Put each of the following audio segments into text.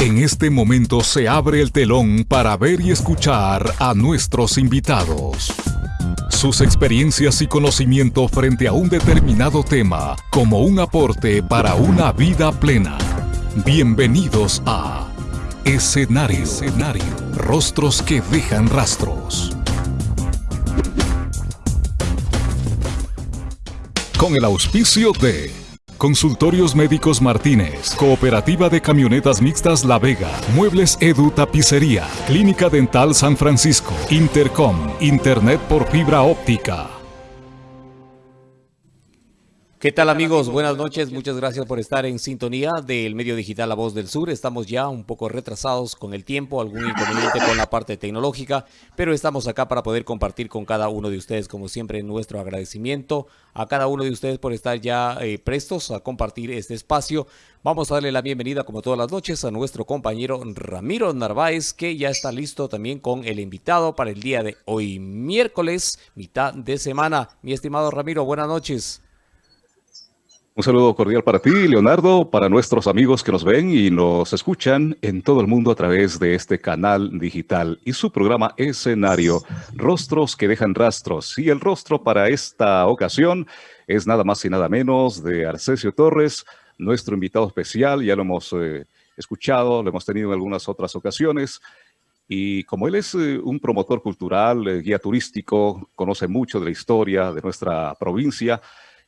En este momento se abre el telón para ver y escuchar a nuestros invitados. Sus experiencias y conocimiento frente a un determinado tema como un aporte para una vida plena. Bienvenidos a Escenario. Escenario. Rostros que dejan rastros. Con el auspicio de Consultorios Médicos Martínez, Cooperativa de Camionetas Mixtas La Vega, Muebles Edu Tapicería, Clínica Dental San Francisco, Intercom, Internet por fibra óptica. ¿Qué tal amigos? Buenas noches, muchas gracias por estar en sintonía del medio digital La Voz del Sur. Estamos ya un poco retrasados con el tiempo, algún inconveniente con la parte tecnológica, pero estamos acá para poder compartir con cada uno de ustedes, como siempre, nuestro agradecimiento a cada uno de ustedes por estar ya eh, prestos a compartir este espacio. Vamos a darle la bienvenida, como todas las noches, a nuestro compañero Ramiro Narváez, que ya está listo también con el invitado para el día de hoy, miércoles, mitad de semana. Mi estimado Ramiro, buenas noches. Un saludo cordial para ti, Leonardo, para nuestros amigos que nos ven y nos escuchan en todo el mundo a través de este canal digital y su programa Escenario, Rostros que dejan rastros. Y el rostro para esta ocasión es nada más y nada menos de Arcesio Torres, nuestro invitado especial, ya lo hemos eh, escuchado, lo hemos tenido en algunas otras ocasiones. Y como él es eh, un promotor cultural, eh, guía turístico, conoce mucho de la historia de nuestra provincia,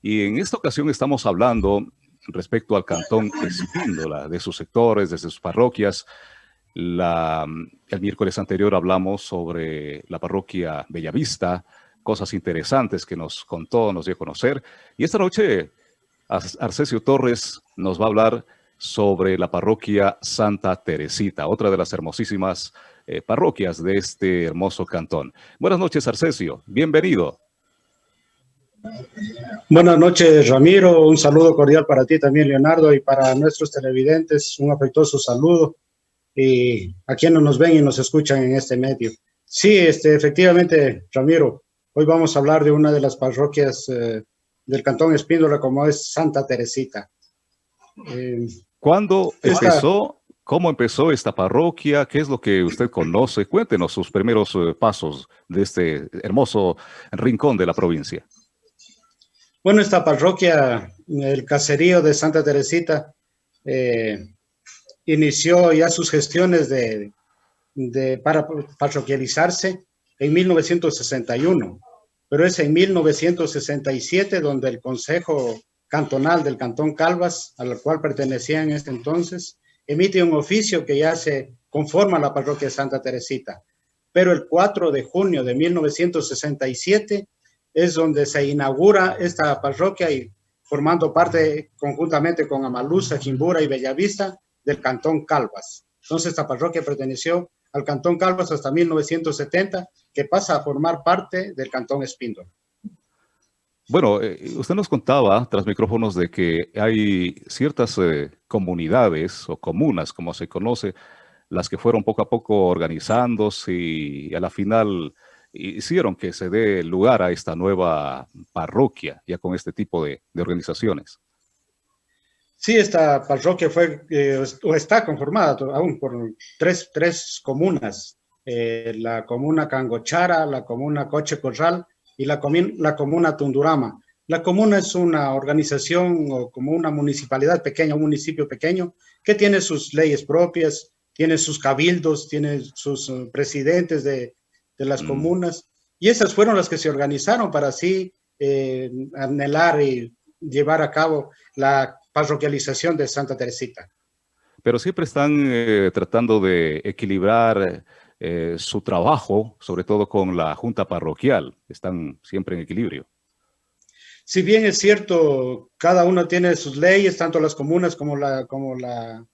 y en esta ocasión estamos hablando respecto al cantón Espíndola, de sus sectores, de sus parroquias. La, el miércoles anterior hablamos sobre la parroquia Bellavista, cosas interesantes que nos contó, nos dio a conocer. Y esta noche Arcesio Torres nos va a hablar sobre la parroquia Santa Teresita, otra de las hermosísimas eh, parroquias de este hermoso cantón. Buenas noches, Arcesio. Bienvenido. Buenas noches, Ramiro. Un saludo cordial para ti también, Leonardo, y para nuestros televidentes, un afectuoso saludo. Y a quienes nos ven y nos escuchan en este medio. Sí, este, efectivamente, Ramiro, hoy vamos a hablar de una de las parroquias eh, del Cantón Espíndola, como es Santa Teresita. Eh, ¿Cuándo empezó? ¿Cómo empezó esta parroquia? ¿Qué es lo que usted conoce? Cuéntenos sus primeros eh, pasos de este hermoso rincón de la provincia. Bueno, esta parroquia, el caserío de Santa Teresita, eh, inició ya sus gestiones de, para parroquializarse en 1961, pero es en 1967 donde el Consejo Cantonal del Cantón Calvas, al cual pertenecía en este entonces, emite un oficio que ya se conforma la parroquia de Santa Teresita. Pero el 4 de junio de 1967 es donde se inaugura esta parroquia y formando parte conjuntamente con Amaluza, Jimbura y Bellavista del Cantón Calvas. Entonces esta parroquia perteneció al Cantón Calvas hasta 1970, que pasa a formar parte del Cantón Espíndola. Bueno, eh, usted nos contaba tras micrófonos de que hay ciertas eh, comunidades o comunas, como se conoce, las que fueron poco a poco organizándose y a la final hicieron que se dé lugar a esta nueva parroquia, ya con este tipo de, organizaciones. Sí, esta parroquia fue eh, o está conformada aún por tres, tres comunas, eh, la comuna Cangochara, la comuna Coche Corral y la, comuna Tundurama. La comuna es una organización o como una municipalidad pequeña, un municipio pequeño, que tiene sus leyes propias, tiene sus cabildos, tiene sus eh, presidentes de, de las mm. comunas, y esas fueron las que se organizaron para así eh, anhelar y llevar a cabo la parroquialización de Santa Teresita. Pero siempre están eh, tratando de equilibrar eh, su trabajo, sobre todo con la junta parroquial, están siempre en equilibrio. Si bien es cierto, cada uno tiene sus leyes, tanto las comunas como la, como la,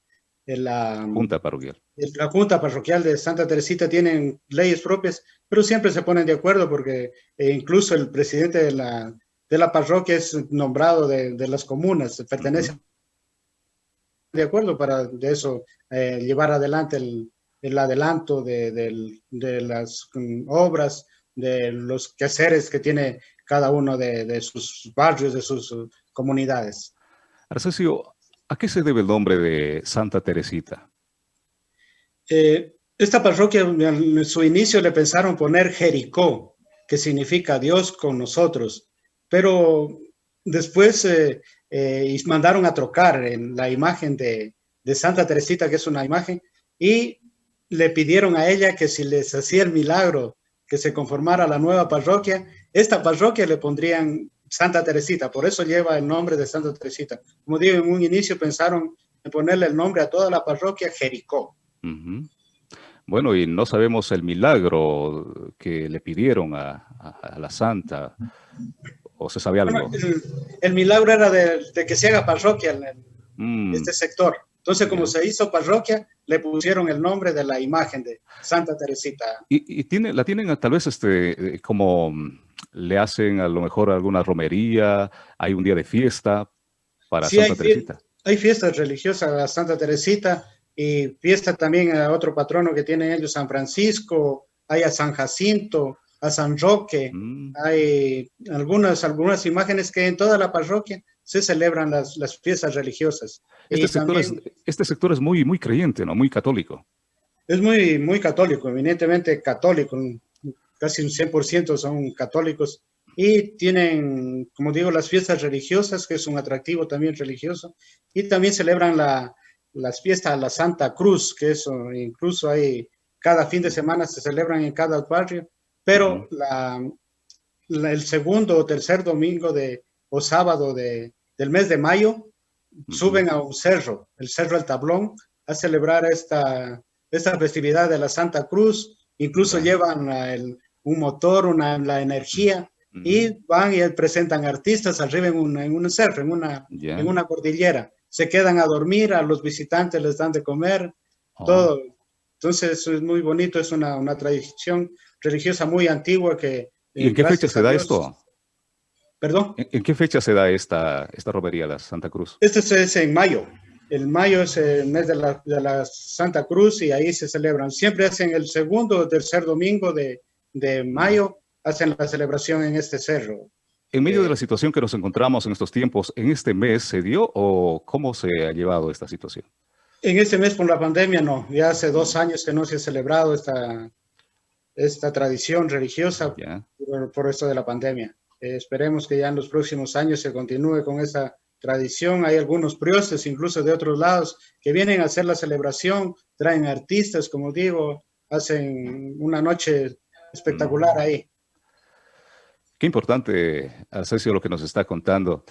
la Junta Parroquial. La Junta Parroquial de Santa Teresita tienen leyes propias, pero siempre se ponen de acuerdo porque eh, incluso el presidente de la, de la parroquia es nombrado de, de las comunas, pertenece de acuerdo para de eso eh, llevar adelante el, el adelanto de, de, las mm, obras, de los quehaceres que tiene cada uno de, de sus barrios, de sus uh, comunidades. Arcesio, ¿A qué se debe el nombre de Santa Teresita? Eh, esta parroquia en su inicio le pensaron poner Jericó, que significa Dios con nosotros, pero después eh, eh, mandaron a trocar en la imagen de, de Santa Teresita, que es una imagen, y le pidieron a ella que si les hacía el milagro que se conformara la nueva parroquia, esta parroquia le pondrían Santa Teresita, por eso lleva el nombre de Santa Teresita. Como digo, en un inicio pensaron en ponerle el nombre a toda la parroquia Jericó. Bueno, y no sabemos el milagro que le pidieron a, la Santa, o se sabía algo. el, milagro era de, que se haga parroquia en, mm. este sector. Entonces, como se hizo parroquia, le pusieron el nombre de la imagen de Santa Teresita. Y, tiene, la tienen tal vez este, eh, como le hacen a lo mejor alguna romería, hay un día de fiesta para Santa Teresita. Hay fiestas religiosas a Santa Teresita y fiesta también a otro patrono que tienen ellos, San Francisco, hay a San Jacinto, a San Roque, mm. hay algunas, algunas imágenes que en toda la parroquia se celebran las, las fiestas religiosas. Este sector, es, este sector es muy, muy creyente, ¿no? Muy católico. Es muy, muy católico, evidentemente católico, casi un 100% son católicos y tienen, como digo, las fiestas religiosas, que es un atractivo también religioso, y también celebran la, las fiestas de la Santa Cruz, que eso incluso hay, cada fin de semana se celebran en cada barrio, pero la, el segundo o tercer domingo de, o sábado de, del mes de mayo, suben a un cerro, el Cerro El Tablón, a celebrar esta, esta festividad de la Santa Cruz. Incluso llevan un motor, una, la energía, y van y presentan artistas arriba en un, en un cerro, en una, en una cordillera. Se quedan a dormir, a los visitantes les dan de comer, oh. todo. Entonces es muy bonito, es una, una tradición religiosa muy antigua que... ¿Y en qué fecha se da esto? ¿Perdón? ¿En, qué fecha se da esta, esta romería, la Santa Cruz? Este es en mayo. El mayo es el mes de la, de la, Santa Cruz y ahí se celebran. Siempre hacen el segundo o tercer domingo de, de mayo, hacen la celebración en este cerro. En medio de eh, la situación que nos encontramos en estos tiempos, ¿en este mes se dio o cómo se ha llevado esta situación? En este mes por la pandemia no, ya hace dos años que no se ha celebrado esta, esta tradición religiosa por, por, esto de la pandemia. Eh, esperemos que ya en los próximos años se continúe con esa tradición. Hay algunos priostes, incluso de otros lados, que vienen a hacer la celebración, traen artistas, como digo, hacen una noche espectacular ahí. Qué importante, Arcesio, lo que nos está contando.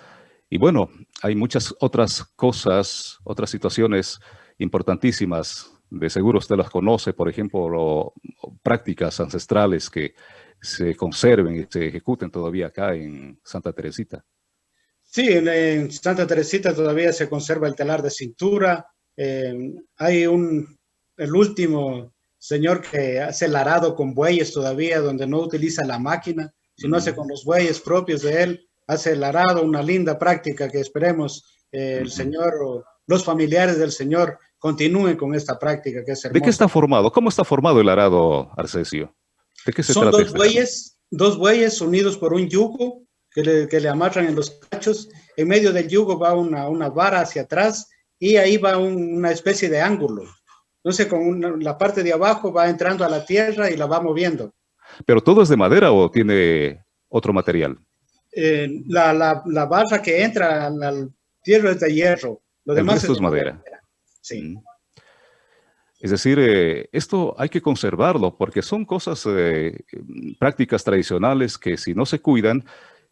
Y bueno, hay muchas otras cosas, otras situaciones importantísimas. De seguro usted las conoce, por ejemplo, prácticas ancestrales que se conserven y se ejecuten todavía acá en Santa Teresita. Sí, en, Santa Teresita todavía se conserva el telar de cintura. Eh, hay un, el último señor que hace el arado con bueyes todavía, donde no utiliza la máquina, sino hace con los bueyes propios de él, hace el arado, una linda práctica que esperemos eh, el señor o los familiares del señor continúen con esta práctica que es ¿De qué está formado? ¿Cómo está formado el arado, Arcesio? Son dos bueyes, dos bueyes unidos por un yugo que le, que le, amarran en los cachos. En medio del yugo va una, una vara hacia atrás y ahí va una especie de ángulo. Entonces, con la parte de abajo va entrando a la tierra y la va moviendo. ¿Pero todo es de madera o tiene otro material? Eh, la, la, la, barra que entra al tierra es de hierro. Lo demás es, madera. Sí. Mm. Es decir, eh, esto hay que conservarlo porque son cosas, eh, prácticas tradicionales que si no se cuidan,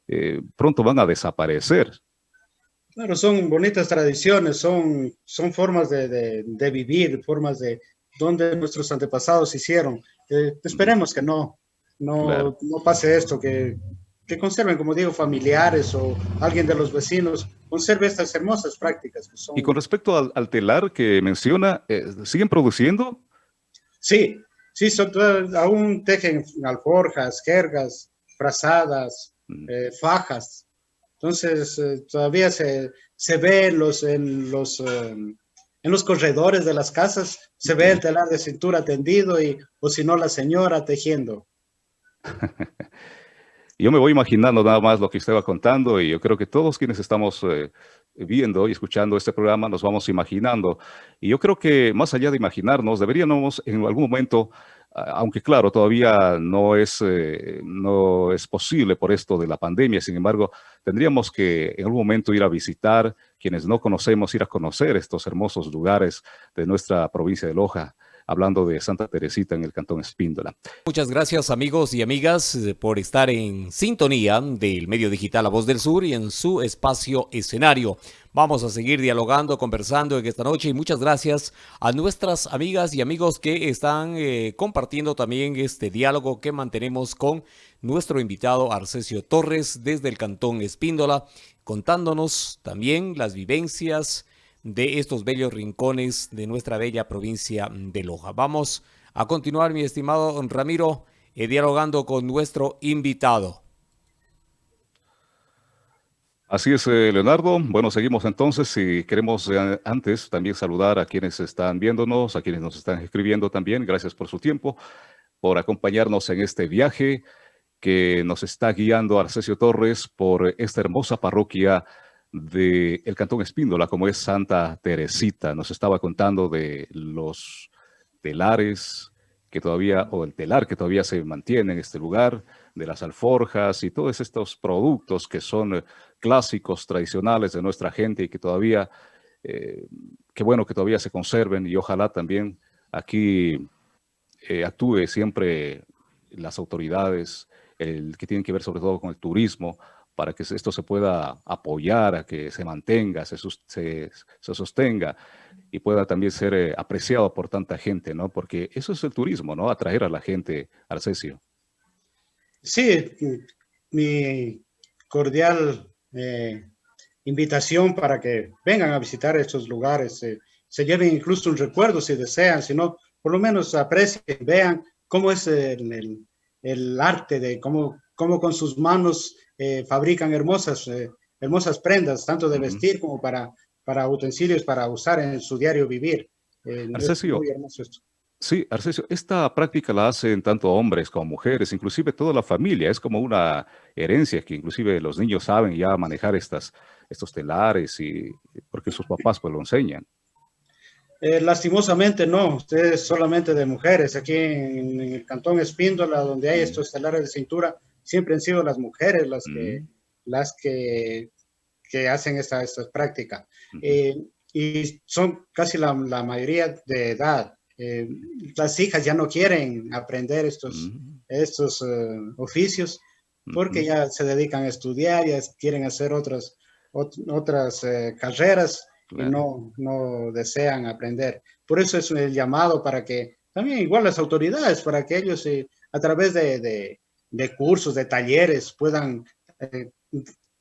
eh, pronto van a desaparecer. Claro, son bonitas tradiciones, son, son formas de, de, vivir, formas de donde nuestros antepasados hicieron. esperemos que no, no, no pase esto, que, que conserven, como digo, familiares o alguien de los vecinos, conserve estas hermosas prácticas. Que son... Y con respecto al, telar que menciona, eh, ¿siguen produciendo? Sí, sí, son, aún tejen alforjas, jergas, frazadas, mm. eh, fajas. Entonces, eh, todavía se, se ve los, en, los, en los corredores de las casas, se ve el telar de cintura tendido y, o si no, la señora tejiendo. Yo me voy imaginando nada más lo que usted va contando y yo creo que todos quienes estamos eh, viendo y escuchando este programa nos vamos imaginando. Y yo creo que más allá de imaginarnos, deberíamos en algún momento, aunque claro, todavía no es, eh, no es posible por esto de la pandemia, sin embargo, tendríamos que en algún momento ir a visitar, quienes no conocemos, ir a conocer estos hermosos lugares de nuestra provincia de Loja hablando de Santa Teresita en el Cantón Espíndola. Muchas gracias amigos y amigas eh, por estar en sintonía del medio digital La Voz del Sur y en su espacio escenario. Vamos a seguir dialogando, conversando en esta noche y muchas gracias a nuestras amigas y amigos que están eh, compartiendo también este diálogo que mantenemos con nuestro invitado Arcesio Torres desde el Cantón Espíndola, contándonos también las vivencias, de estos bellos rincones de nuestra bella provincia de Loja. Vamos a continuar, mi estimado Ramiro, eh, dialogando con nuestro invitado. Así es, eh, Leonardo. Bueno, seguimos entonces y queremos eh, antes también saludar a quienes están viéndonos, a quienes nos están escribiendo también. Gracias por su tiempo, por acompañarnos en este viaje que nos está guiando Arcesio Torres por esta hermosa parroquia del el Cantón Espíndola, como es Santa Teresita. Nos estaba contando de los telares que todavía, o el telar que todavía se mantiene en este lugar, de las alforjas y todos estos productos que son clásicos, tradicionales de nuestra gente y que todavía, eh, qué bueno que todavía se conserven y ojalá también aquí eh, actúe siempre las autoridades, el que tienen que ver sobre todo con el turismo, para que esto se pueda apoyar, a que se mantenga, se, se, sostenga y pueda también ser eh, apreciado por tanta gente, ¿no? Porque eso es el turismo, ¿no? Atraer a la gente, Arcesio. Sí, mi cordial eh, invitación para que vengan a visitar estos lugares, eh, se lleven incluso un recuerdo si desean, si no, por lo menos aprecien, vean cómo es el, el arte de cómo, cómo con sus manos eh, fabrican hermosas, eh, hermosas prendas, tanto de vestir como para, para utensilios para usar en su diario vivir. Eh, Arcesio, sí, Arcesio, esta práctica la hacen tanto hombres como mujeres, inclusive toda la familia, es como una herencia que inclusive los niños saben ya manejar estas, estos telares y porque sus papás pues lo enseñan. lastimosamente no, ustedes solamente de mujeres. Aquí en, en, el cantón Espíndola, donde hay estos telares de cintura, siempre han sido las mujeres las que, mm. las que, que hacen esta, esta práctica. Eh, y son casi la, la mayoría de edad. Eh, las hijas ya no quieren aprender estos, mm. estos eh, oficios porque ya se dedican a estudiar, ya quieren hacer otras, otras carreras y no, no desean aprender. Por eso es el llamado para que también igual las autoridades, para que ellos a través de, de cursos, de talleres, puedan eh,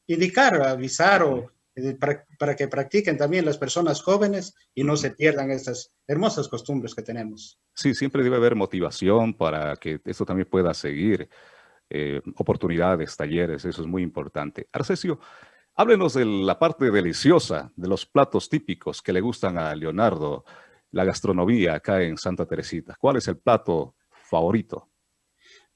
indicar, avisar o eh, para, que practiquen también las personas jóvenes y no se pierdan estas hermosas costumbres que tenemos. Sí, siempre debe haber motivación para que esto también pueda seguir. Eh, oportunidades, talleres, eso es muy importante. Arcesio, háblenos de la parte deliciosa de los platos típicos que le gustan a Leonardo, la gastronomía acá en Santa Teresita. ¿Cuál es el plato favorito?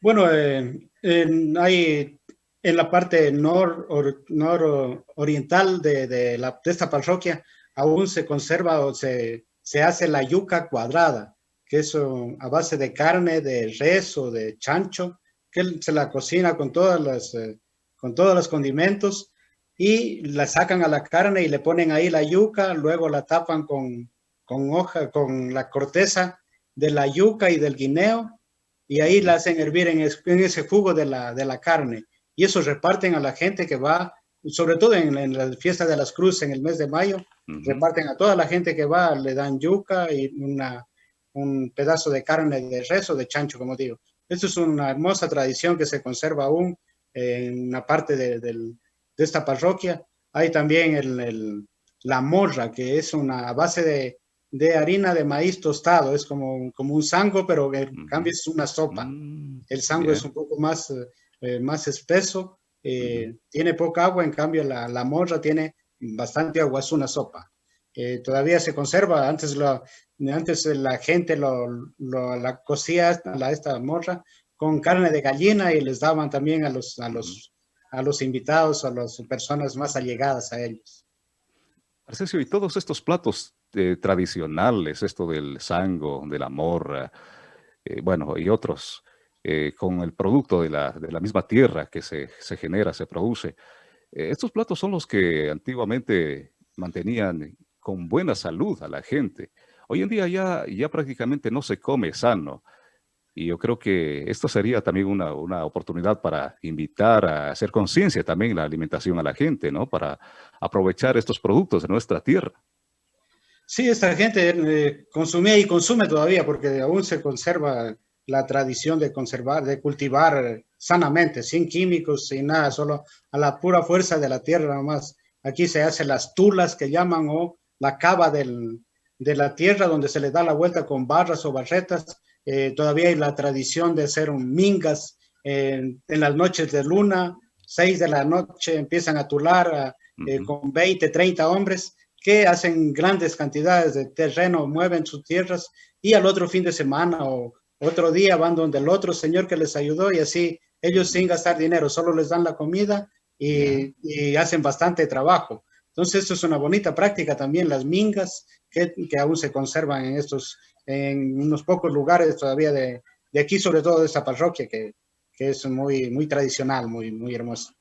Bueno, eh, en, hay en la parte nor, nororiental de, de esta parroquia aún se conserva o se, se hace la yuca cuadrada, que es a base de carne de res o de chancho, que se la cocina con, todas las, eh, con todos los condimentos y la sacan a la carne y le ponen ahí la yuca, luego la tapan con, con hoja, con la corteza de la yuca y del guineo y ahí la hacen hervir en, ese jugo de la, de la, carne. Y eso reparten a la gente que va, sobre todo en, la fiesta de las cruces en el mes de mayo, reparten a toda la gente que va, le dan yuca y una, un pedazo de carne de res o de chancho, como digo. Esto es una hermosa tradición que se conserva aún en una parte de, de esta parroquia. Hay también el, el, la morra, que es una base de, de harina de maíz tostado, es como, como un sango, pero en cambio es una sopa. Mm, el sango es un poco más, eh, más espeso, eh, tiene poca agua, en cambio la, la, morra tiene bastante agua, es una sopa. Eh, todavía se conserva, antes, lo, antes la gente lo, lo, la cocía la, esta morra con carne de gallina y les daban también a los, a los, a los invitados, a las personas más allegadas a ellos. Arcesio, y todos estos platos eh, tradicionales, esto del sango, de la morra, eh, bueno, y otros, eh, con el producto de la, de la, misma tierra que se, se genera, se produce. estos platos son los que antiguamente mantenían con buena salud a la gente. Hoy en día ya, ya prácticamente no se come sano. Y yo creo que esto sería también una, una oportunidad para invitar a hacer conciencia también la alimentación a la gente, ¿no? Para aprovechar estos productos de nuestra tierra. Sí, esta gente eh, consumía y consume todavía porque aún se conserva la tradición de conservar, de cultivar sanamente, sin químicos, sin nada, solo a la pura fuerza de la tierra nomás. Aquí se hacen las tulas que llaman o la cava del, de la tierra donde se le da la vuelta con barras o barretas. Eh, todavía hay la tradición de hacer un mingas en las noches de luna, seis de la noche empiezan a tular eh, con 20, 30 hombres que hacen grandes cantidades de terreno, mueven sus tierras y al otro fin de semana o otro día van donde el otro señor que les ayudó y así ellos sin gastar dinero, solo les dan la comida y, y hacen bastante trabajo. Entonces, esto es una bonita práctica también, las mingas, que, que, aún se conservan en estos, en unos pocos lugares todavía de, de aquí, sobre todo de esta parroquia, que, que, es muy, muy tradicional, muy, muy hermosa.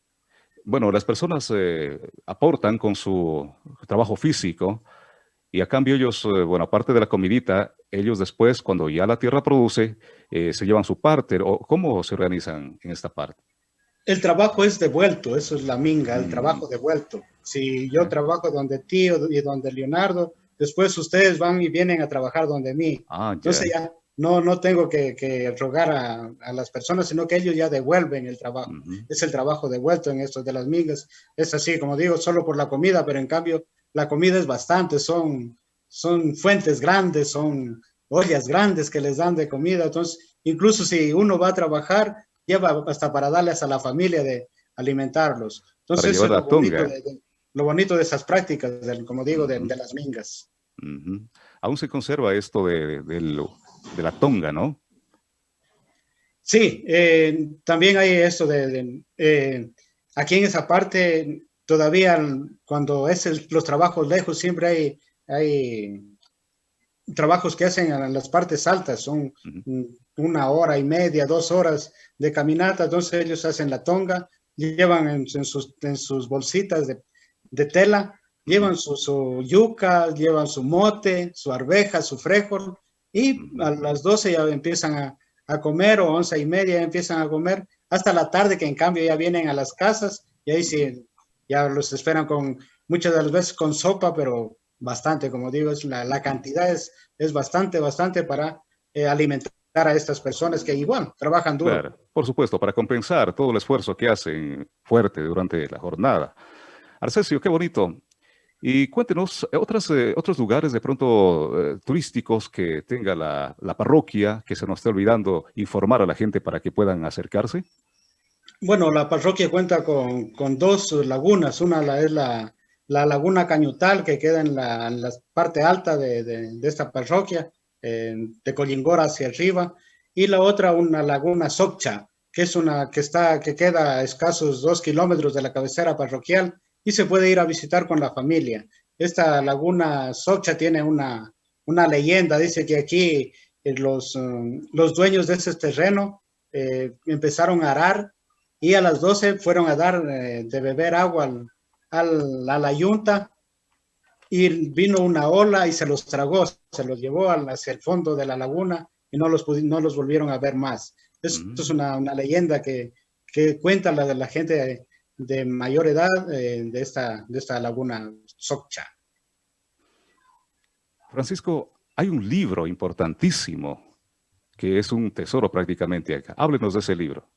Bueno, las personas eh, aportan con su trabajo físico y a cambio ellos, eh, bueno, aparte de la comidita, ellos después, cuando ya la tierra produce, eh, se llevan su parte. ¿O ¿Cómo se organizan en esta parte? El trabajo es devuelto, eso es la minga, el mm. trabajo devuelto. Si yo trabajo donde tío y donde Leonardo, después ustedes van y vienen a trabajar donde mí. Ah, Entonces ya no, no tengo que, rogar a, las personas, sino que ellos ya devuelven el trabajo. Es el trabajo devuelto en esto de las mingas. Es así, como digo, solo por la comida, pero en cambio la comida es bastante, son, son fuentes grandes, son ollas grandes que les dan de comida. Entonces, incluso si uno va a trabajar, lleva hasta para darles a la familia de alimentarlos. Entonces, es lo, bonito de, lo, bonito de, esas prácticas, como digo, de, las mingas. Aún se conserva esto de, la tonga, ¿no? Sí, eh, también hay esto de, eh, aquí en esa parte, todavía cuando es los trabajos lejos, siempre hay, hay trabajos que hacen en las partes altas, son una hora y media, dos horas de caminata, entonces ellos hacen la tonga, llevan en, sus, en sus, bolsitas de, de tela, llevan su, yuca, llevan su mote, su arveja, su frijol, y a las 12 ya empiezan a, a, comer, o once y media ya empiezan a comer, hasta la tarde que en cambio ya vienen a las casas, y ahí sí, ya los esperan con, muchas de las veces con sopa, pero bastante, como digo, es la, la cantidad es, es bastante, bastante para eh, alimentar a estas personas que igual trabajan duro. Claro, por supuesto, para compensar todo el esfuerzo que hacen fuerte durante la jornada. Arcesio, qué bonito. Y cuéntenos otras, eh, otros lugares de pronto eh, turísticos que tenga la, la, parroquia, que se nos esté olvidando informar a la gente para que puedan acercarse. Bueno, la parroquia cuenta con, con dos lagunas. Una la, es la, la laguna Cañutal, que queda en la, en parte alta de, de, de esta parroquia de Collingora hacia arriba, y la otra una laguna Soccha, que es una que está que queda a escasos dos kilómetros de la cabecera parroquial y se puede ir a visitar con la familia. Esta laguna Soccha tiene una, una leyenda, dice que aquí eh, los, um, los dueños de ese terreno eh, empezaron a arar y a las 12 fueron a dar eh, de beber agua al, al, a la yunta y vino una ola y se los tragó, se los llevó hacia el fondo de la laguna y no los, no los volvieron a ver más. Esto es una, una, leyenda que, que cuenta la de la gente de, mayor edad eh, de, esta, de esta laguna Socha. Francisco, hay un libro importantísimo que es un tesoro prácticamente acá. Háblenos de ese libro.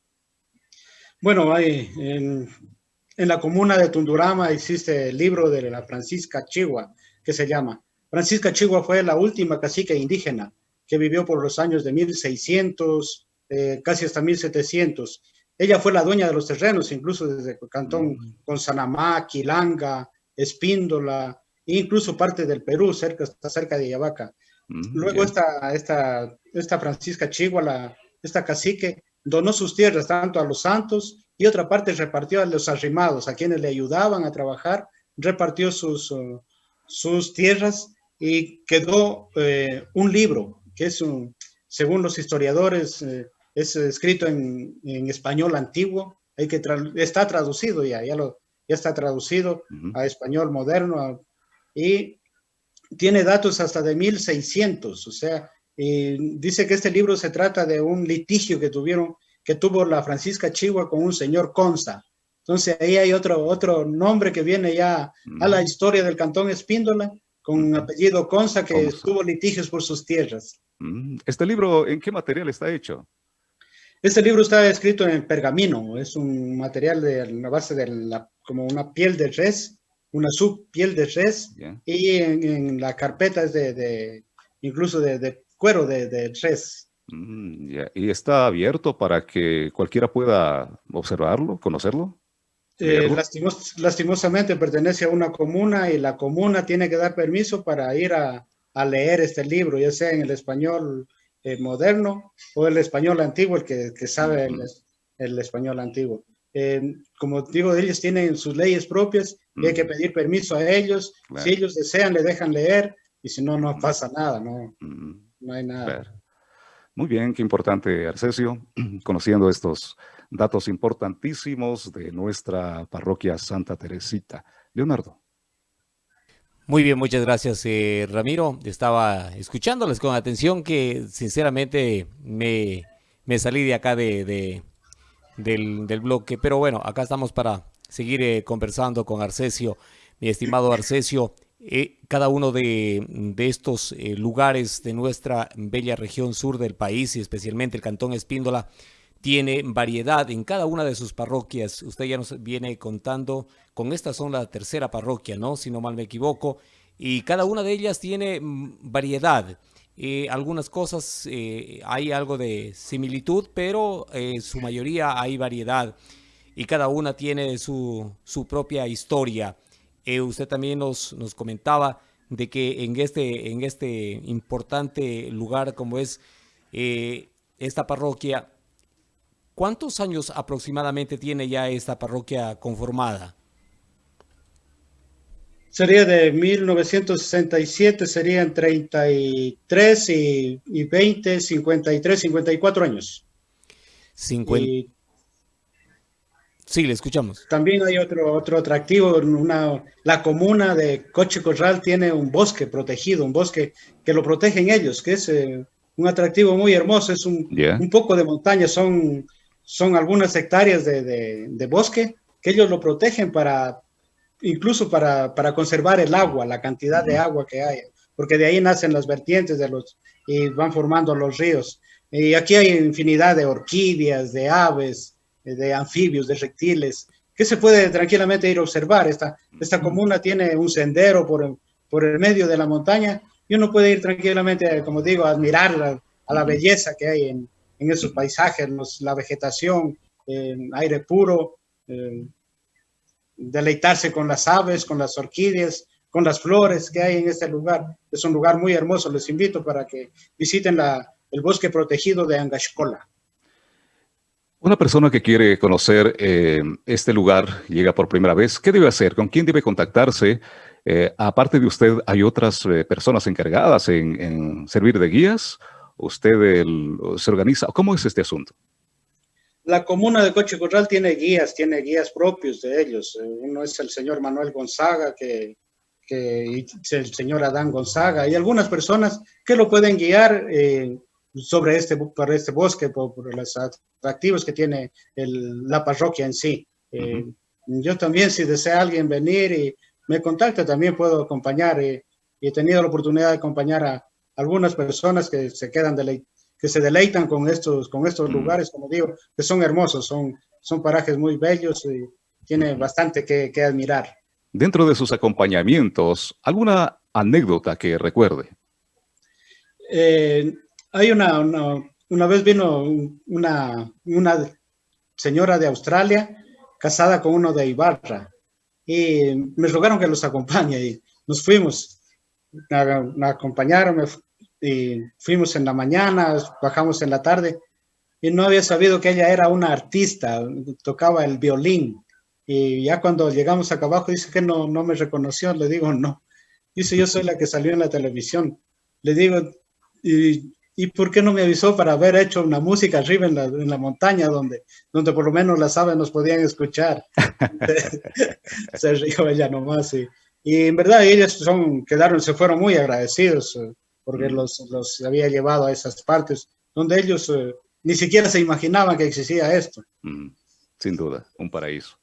Bueno, hay, en, en la comuna de Tundurama existe el libro de la Francisca Chigua, que se llama. Francisca Chigua fue la última cacique indígena que vivió por los años de 1600, eh, casi hasta 1700. Ella fue la dueña de los terrenos, incluso desde Cantón con Sanamá, Quilanga, Espíndola, e incluso parte del Perú, cerca, está cerca de Yavaca. Luego esta, esta, esta Francisca Chigua, la, esta cacique, donó sus tierras tanto a los santos y otra parte repartió a los arrimados, a quienes le ayudaban a trabajar, repartió sus, uh, sus tierras y quedó eh, un libro, que es un, según los historiadores, eh, es escrito en, español antiguo, hay que está traducido ya, ya, lo, ya está traducido a español moderno y tiene datos hasta de 1600, o sea, dice que este libro se trata de un litigio que tuvieron, que tuvo la Francisca Chigua con un señor Conza. Entonces ahí hay otro, otro nombre que viene ya a la historia del cantón Espíndola, con un apellido Conza que tuvo litigios por sus tierras. ¿Este libro en qué material está hecho? Este libro está escrito en pergamino, es un material de la base de la, como una piel de res, una subpiel de res, y en, la carpeta es de, incluso de, cuero de, de res. Mm, ¿Y está abierto para que cualquiera pueda observarlo, conocerlo? Eh, lastimosamente pertenece a una comuna y la comuna tiene que dar permiso para ir a, leer este libro, ya sea en el español eh, moderno o el español antiguo, el que, sabe el, español antiguo. Eh, como digo, ellos tienen sus leyes propias y hay que pedir permiso a ellos. Si ellos desean, le dejan leer y si no, no pasa nada, no, no hay nada. Muy bien, qué importante, Arcesio, conociendo estos datos importantísimos de nuestra parroquia Santa Teresita. Leonardo. Muy bien, muchas gracias, eh, Ramiro. Estaba escuchándoles con atención que sinceramente me, salí de acá de, del, bloque, pero bueno, acá estamos para seguir eh, conversando con Arcesio, mi estimado Arcesio. Eh, cada uno de, de estos lugares de nuestra bella región sur del país y especialmente el Cantón Espíndola tiene variedad en cada una de sus parroquias. Usted ya nos viene contando, con esta son la tercera parroquia, ¿no? Si no mal me equivoco. Y cada una de ellas tiene mm, variedad. Eh, algunas cosas eh, hay algo de similitud, pero eh, su mayoría hay variedad. Y cada una tiene su, su propia historia. usted también nos, nos comentaba de que en este, en este importante lugar como es esta parroquia, ¿Cuántos años aproximadamente tiene ya esta parroquia conformada? Sería de 1967, serían 33 y, y 20, 53, 54 años. sí, le escuchamos. También hay otro, otro atractivo, una, la comuna de Coche Corral tiene un bosque protegido, un bosque que lo protegen ellos, que es eh, un atractivo muy hermoso, es un, un poco de montaña, son son algunas hectáreas de, bosque que ellos lo protegen para, incluso para, conservar el agua, la cantidad de agua que hay, porque de ahí nacen las vertientes de los, y van formando los ríos. Y aquí hay infinidad de orquídeas, de aves, de anfibios, de reptiles, que se puede tranquilamente ir a observar. Esta, esta comuna tiene un sendero por, por el medio de la montaña y uno puede ir tranquilamente, como digo, a admirar a la belleza que hay en, en esos paisajes, la vegetación, aire puro, deleitarse con las aves, con las orquídeas, con las flores que hay en este lugar. Es un lugar muy hermoso, les invito para que visiten el bosque protegido de Angashkola. Una persona que quiere conocer eh, este lugar, llega por primera vez, ¿qué debe hacer? ¿Con quién debe contactarse? Eh, aparte de usted, ¿hay otras eh, personas encargadas en, en servir de guías? Usted se organiza? ¿Cómo es este asunto? La comuna de Coche Corral tiene guías, tiene guías propios de ellos. Uno es el señor Manuel Gonzaga, que, que el señor Adán Gonzaga, y algunas personas que lo pueden guiar eh, sobre este, por este bosque, por, los atractivos que tiene la parroquia en sí. Eh, yo también, si desea alguien venir y me contacta, también puedo acompañar. Eh, y he tenido la oportunidad de acompañar a, algunas personas que se quedan que se deleitan con estos, con estos mm. lugares, como digo, que son hermosos, son, son parajes muy bellos y tiene bastante que, que admirar. Dentro de sus acompañamientos, ¿alguna anécdota que recuerde? Eh, hay una, una, vez vino una, una señora de Australia casada con uno de Ibarra y me rogaron que los acompañe y nos fuimos, me, acompañaron, me, y fuimos en la mañana, bajamos en la tarde y no había sabido que ella era una artista, tocaba el violín. Y ya cuando llegamos acá abajo dice que no, no me reconoció, le digo no. Dice, yo soy la que salió en la televisión. Le digo, ¿y, ¿y por qué no me avisó para haber hecho una música arriba en la, en la montaña donde, donde por lo menos las aves nos podían escuchar? se rió ella nomás. Y, y en verdad ellos son, quedaron, se fueron muy agradecidos eh, porque mm. los, los había llevado a esas partes donde ellos eh, ni siquiera se imaginaban que existía esto. Mm, sin duda, un paraíso.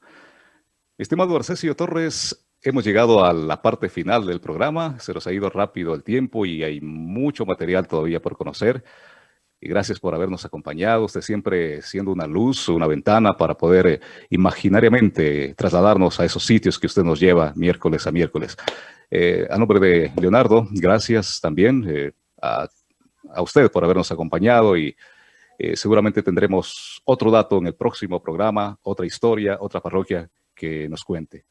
Estimado Arcesio Torres, hemos llegado a la parte final del programa. Se nos ha ido rápido el tiempo y hay mucho material todavía por conocer. Y gracias por habernos acompañado. Usted siempre siendo una luz, una ventana para poder eh, imaginariamente trasladarnos a esos sitios que usted nos lleva miércoles a miércoles. Eh, a nombre de Leonardo, gracias también eh, a, a, usted por habernos acompañado y seguramente tendremos otro dato en el próximo programa, otra historia, otra parroquia que nos cuente.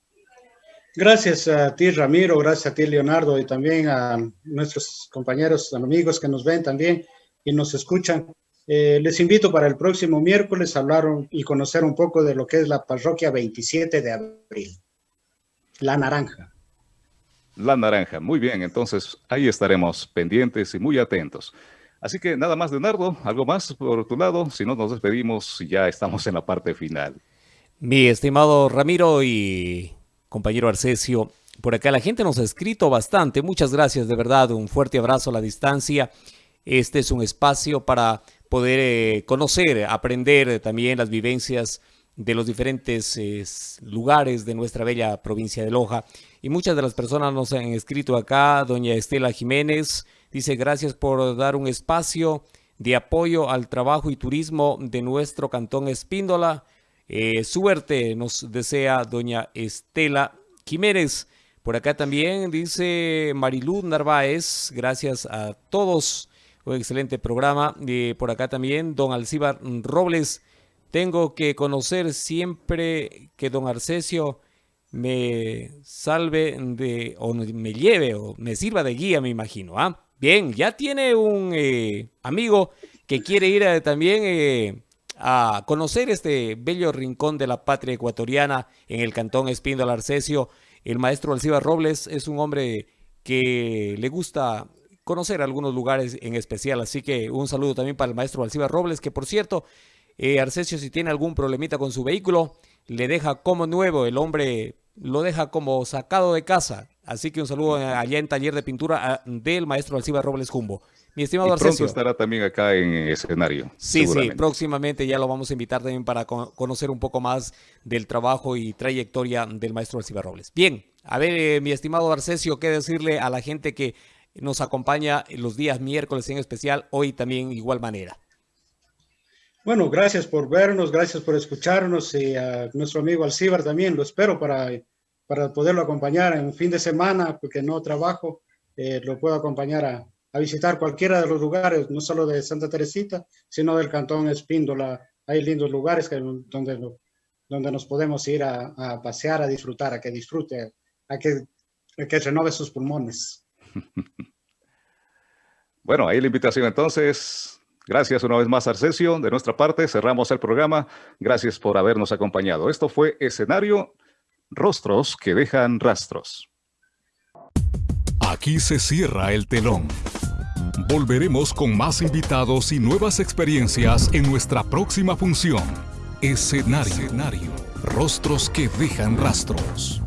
Gracias a ti, Ramiro, gracias a ti, Leonardo, y también a nuestros compañeros, amigos que nos ven también y nos escuchan. Eh, les invito para el próximo miércoles a hablar y conocer un poco de lo que es la parroquia 27 de abril, La Naranja. La Naranja, muy bien, entonces ahí estaremos pendientes y muy atentos. Así que nada más, Leonardo, algo más por tu lado, si no nos despedimos, ya estamos en la parte final. Mi estimado Ramiro y compañero Arcesio, por acá la gente nos ha escrito bastante. Muchas gracias, de verdad. Un fuerte abrazo a la distancia. Este es un espacio para poder eh, conocer, aprender también las vivencias de los diferentes lugares de nuestra bella provincia de Loja. Y muchas de las personas nos han escrito acá. Doña Estela Jiménez dice gracias por dar un espacio de apoyo al trabajo y turismo de nuestro cantón Espíndola. Eh, suerte nos desea doña Estela Jiménez. Por acá también dice Mariluz Narváez, gracias a todos, un excelente programa. Eh, por acá también don Alcíbar Robles, tengo que conocer siempre que don Arcesio me salve de, o me lleve, o me sirva de guía, me imagino. ¿ah? Bien, ya tiene un eh, amigo que quiere ir también a conocer este bello rincón de la patria ecuatoriana en el cantón Espíndola Arcesio. El maestro Alciba Robles es un hombre que le gusta conocer algunos lugares en especial, así que un saludo también para el maestro Alciba Robles, que por cierto, eh, Arcesio si tiene algún problemita con su vehículo, le deja como nuevo, el hombre lo deja como sacado de casa, así que un saludo allá en taller de pintura del maestro Alciba Robles Jumbo. Mi estimado y pronto estará también acá en escenario. Sí, sí, próximamente ya lo vamos a invitar también para conocer un poco más del trabajo y trayectoria del maestro Alciba Robles. Bien, a ver, eh, mi estimado Arcesio, ¿qué decirle a la gente que nos acompaña los días miércoles en especial, hoy también igual manera? Bueno, gracias por vernos, gracias por escucharnos y a nuestro amigo Alcibar también, lo espero para, para poderlo acompañar en fin de semana, porque no trabajo, eh, lo puedo acompañar a, a visitar cualquiera de los lugares, no solo de Santa Teresita, sino del Cantón Espíndola. Hay lindos lugares que, donde, donde nos podemos ir a, pasear, a disfrutar, a que disfrute, a que, que renove sus pulmones. Bueno, ahí la invitación entonces. Gracias una vez más, Arcesio. De nuestra parte, cerramos el programa. Gracias por habernos acompañado. Esto fue Escenario Rostros que dejan rastros. Aquí se cierra el telón. Volveremos con más invitados y nuevas experiencias en nuestra próxima función. Escenario. Rostros que dejan rastros.